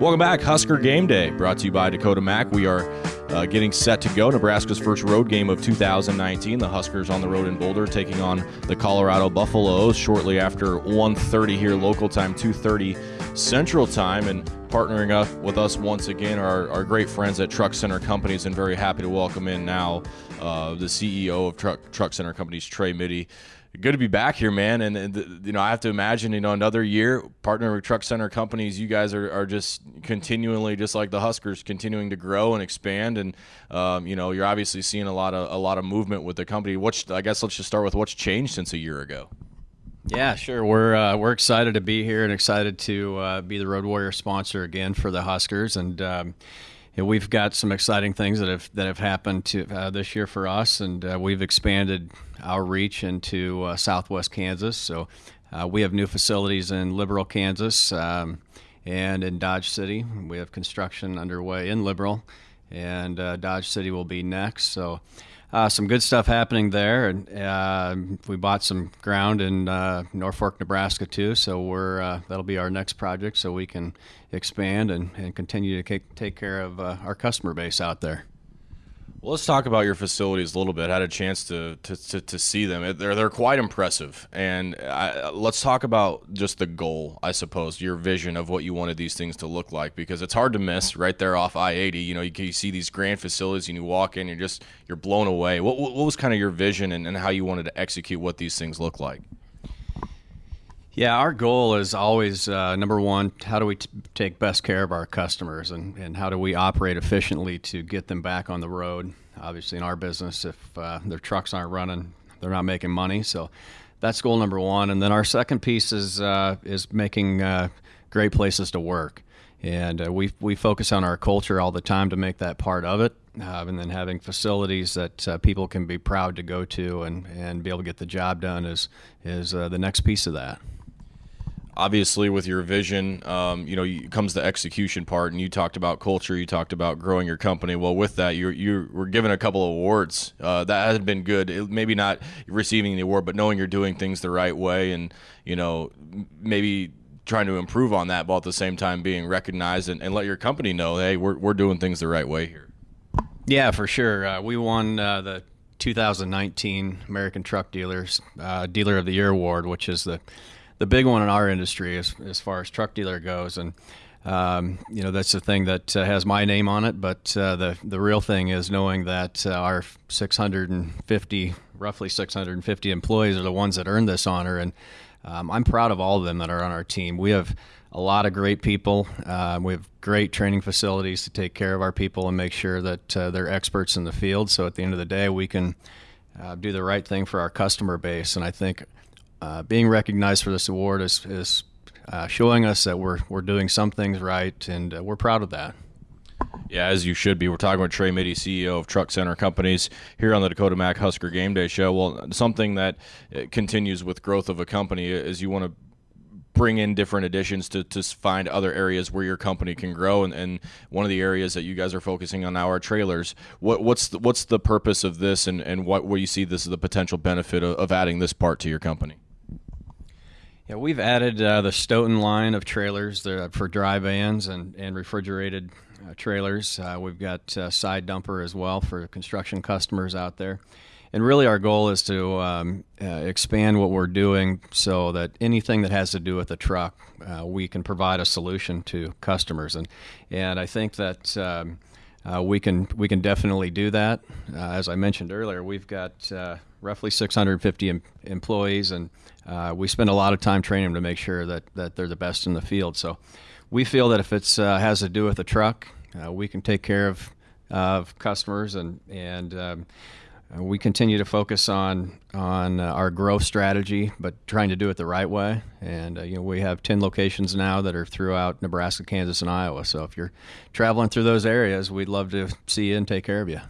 Welcome back, Husker Game Day, brought to you by Dakota Mac. We are uh, getting set to go. Nebraska's first road game of 2019. The Huskers on the road in Boulder, taking on the Colorado Buffaloes shortly after 1:30 here local time, 2:30 Central Time, and partnering up with us once again are our great friends at Truck Center Companies, and very happy to welcome in now uh, the CEO of Truck Truck Center Companies, Trey Mytty good to be back here, man. And, and, you know, I have to imagine, you know, another year partnering with Truck Center companies. You guys are, are just continually, just like the Huskers, continuing to grow and expand. And um, you know, you're obviously seeing a lot of a lot of movement with the company. What's I guess let's just start with what's changed since a year ago. Yeah, sure. We're uh, we're excited to be here and excited to uh, be the Road Warrior sponsor again for the Huskers and. Um, we've got some exciting things that have that have happened to uh, this year for us, and uh, we've expanded our reach into uh, Southwest Kansas. So uh, we have new facilities in Liberal, Kansas, um, and in Dodge City. We have construction underway in Liberal, and uh, Dodge City will be next. So uh, some good stuff happening there, and uh, we bought some ground in uh, Norfolk, Nebraska too. So we're uh, that'll be our next project, so we can expand and, and continue to take care of uh, our customer base out there. Well, let's talk about your facilities a little bit. I had a chance to to, to, to see them. They're they're quite impressive, and I, let's talk about just the goal. I suppose your vision of what you wanted these things to look like, because it's hard to miss right there off I eighty. You know, you, you, see these grand facilities, and you walk in, you're just you're blown away. What what was kind of your vision and, and how you wanted to execute what these things look like? Yeah, our goal is always uh, number one, how do we t- take best care of our customers and, and how do we operate efficiently to get them back on the road? Obviously, in our business, if uh, their trucks aren't running, they're not making money. So that's goal number one. And then our second piece is, uh, is making uh, great places to work. And uh, we, we focus on our culture all the time to make that part of it. Uh, and then having facilities that people can be proud to go to and, and be able to get the job done is, is the next piece of that obviously with your vision um, you know comes the execution part and you talked about culture you talked about growing your company. Well with that you you were given a couple of awards uh, that has been good it, maybe not receiving the award but knowing you're doing things the right way and you know maybe trying to improve on that while at the same time being recognized and, and let your company know hey we're, we're doing things the right way here. Yeah for sure. Uh, we won uh, the 2019 American Truck Dealers uh, Dealer of the Year award which is the the big one in our industry as, as far as truck dealer goes. And, um, you know, that's the thing that uh, has my name on it. But uh, the, the real thing is knowing that uh, our 650, roughly 650 employees are the ones that earned this honor. And um, I'm proud of all of them that are on our team. We have a lot of great people. Uh, we have great training facilities to take care of our people and make sure that uh, they're experts in the field. So at the end of the day, we can uh, do the right thing for our customer base. And I think uh, being recognized for this award is, is uh, showing us that we're, we're doing some things right, and uh, we're proud of that. Yeah, as you should be. We're talking with Trey Mytty, CEO of Truck Center Companies, here on the Dakota Mac Husker Game Day Show. Well, something that uh, continues with growth of a company is you want to bring in different additions to, to find other areas where your company can grow. And, and one of the areas that you guys are focusing on now are trailers. What, what's the, what's the purpose of this, and, and what where you see this as the potential benefit of, of adding this part to your company? Yeah, we've added uh, the Stoughton line of trailers for dry vans and, and refrigerated uh, trailers. Uh, we've got uh, side dumper as well for construction customers out there. And really, our goal is to um, uh, expand what we're doing so that anything that has to do with the truck, uh, we can provide a solution to customers. And and I think that um, uh, we can we can definitely do that. Uh, as I mentioned earlier, we've got uh, roughly 650 em- employees, and uh, we spend a lot of time training them to make sure that, that they're the best in the field. So we feel that if it uh, has to do with a truck, uh, we can take care of of customers and and um, we continue to focus on on uh, our growth strategy, but trying to do it the right way. And uh, you know, we have ten locations now that are throughout Nebraska, Kansas, and Iowa. So if you're traveling through those areas, we'd love to see you and take care of you.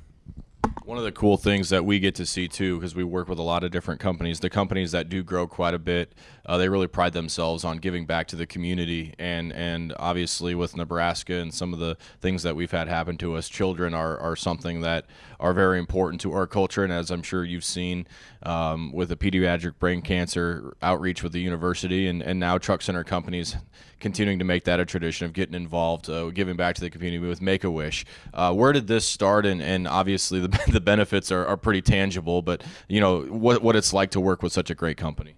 One of the cool things that we get to see too, because we work with a lot of different companies, the companies that do grow quite a bit, uh, they really pride themselves on giving back to the community. And and obviously with Nebraska and some of the things that we've had happen to us, children are, are something that are very important to our culture. And as I'm sure you've seen um, with the pediatric brain cancer outreach with the university and, and now truck center companies continuing to make that a tradition of getting involved, uh, giving back to the community with Make a Wish. Uh, where did this start? And, and obviously the, the benefits are, are pretty tangible, but you know what, what it's like to work with such a great company.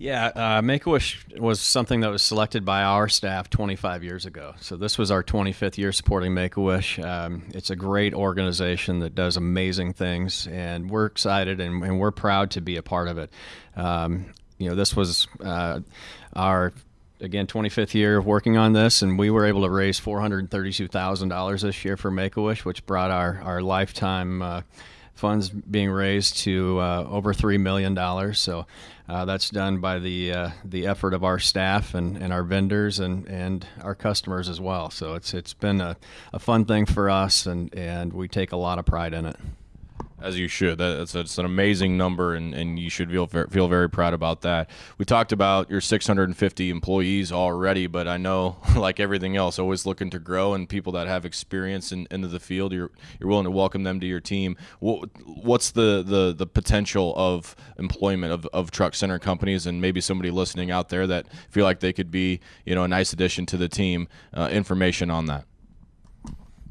Yeah, uh, Make a Wish was something that was selected by our staff 25 years ago. So this was our 25th year supporting Make a Wish. Um, it's a great organization that does amazing things, and we're excited and, and we're proud to be a part of it. Um, you know, this was uh, our again 25th year of working on this and we were able to raise $432,000 this year for Make-A-Wish which brought our our lifetime uh, funds being raised to uh, over three million dollars. So uh, that's done by the uh, the effort of our staff and, and our vendors and, and our customers as well. So it's it's been a, a fun thing for us, and, and we take a lot of pride in it as you should. That's an amazing number, and, and you should feel feel very proud about that. We talked about your 650 employees already, but I know, like everything else, always looking to grow, and people that have experience in, into the field, you're you're willing to welcome them to your team. What, what's the, the the potential of employment of, of truck center companies, and maybe somebody listening out there that feel like they could be you know a nice addition to the team? Uh, information on that.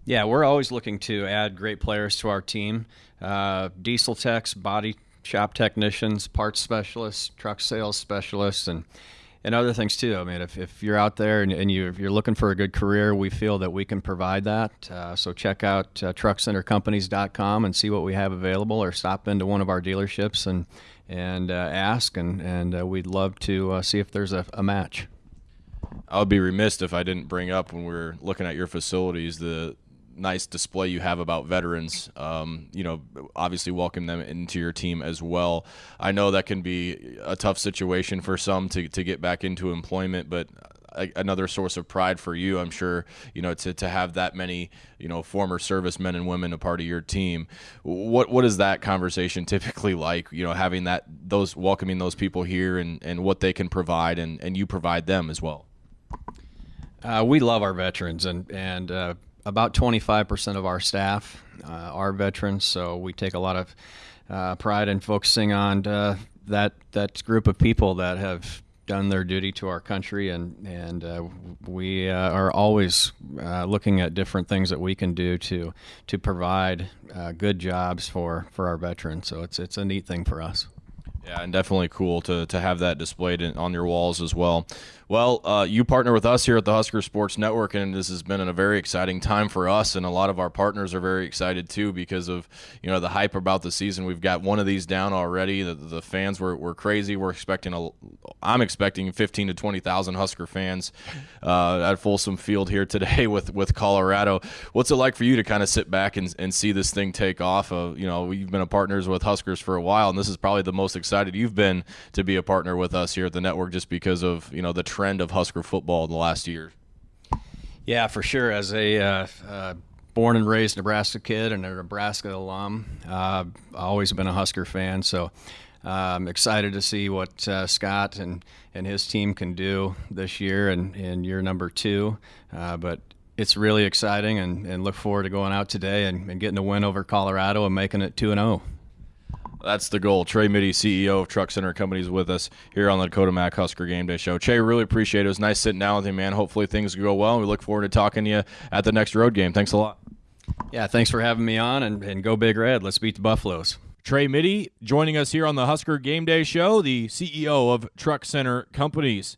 Yeah, we're always looking to add great players to our team. Uh, diesel techs, body shop technicians, parts specialists, truck sales specialists, and and other things too. I mean, if, if you're out there and, and you're, you're looking for a good career, we feel that we can provide that. Uh, so check out uh, truckcentercompanies.com and see what we have available, or stop into one of our dealerships and and uh, ask, and and uh, we'd love to uh, see if there's a, a match. I would be remiss if I didn't bring up when we are looking at your facilities the nice display you have about veterans. Um, you know, obviously welcome them into your team as well. I know that can be a tough situation for some to, to get back into employment, but another source of pride for you, I'm sure, you know, to, to have that many, you know, former servicemen and women a part of your team. What what is that conversation typically like? You know, having that those welcoming those people here and, and what they can provide and, and you provide them as well. Uh, we love our veterans and and uh, about 25% of our staff uh, are veterans, so we take a lot of uh, pride in focusing on uh, that that group of people that have done their duty to our country, and and uh, we uh, are always uh, looking at different things that we can do to to provide good jobs for for our veterans. So it's it's a neat thing for us. Yeah, and definitely cool to, to have that displayed in, on your walls as well. Well, uh, you partner with us here at the Husker Sports Network, and this has been a very exciting time for us, and a lot of our partners are very excited too because of you know the hype about the season. We've got one of these down already. The, the fans were, were crazy. We're expecting a, I'm expecting 15 to 20 thousand Husker fans uh, at Folsom Field here today with with Colorado. What's it like for you to kind of sit back and, and see this thing take off? Uh, you know, we've been a partners with Huskers for a while, and this is probably the most excited you've been to be a partner with us here at the network, just because of you know the trend of Husker football in the last year. Yeah, for sure. As a uh, uh, born and raised Nebraska kid and a Nebraska alum, uh, always been a Husker fan. So I'm excited to see what uh, Scott and, and his team can do this year and in year number two. Uh, but it's really exciting and, and look forward to going out today and, and getting a win over Colorado and making it 2 and 0. That's the goal. Trey Mytty, CEO of Truck Center Companies, with us here on the Dakota Mac Husker Game Day Show. Trey, really appreciate it. It was nice sitting down with you, man. Hopefully things go well. We look forward to talking to you at the next road game. Thanks a lot. Yeah, thanks for having me on, and, and go Big Red. Let's beat the Buffaloes. Trey Mytty joining us here on the Husker Game Day Show, the CEO of Truck Center Companies.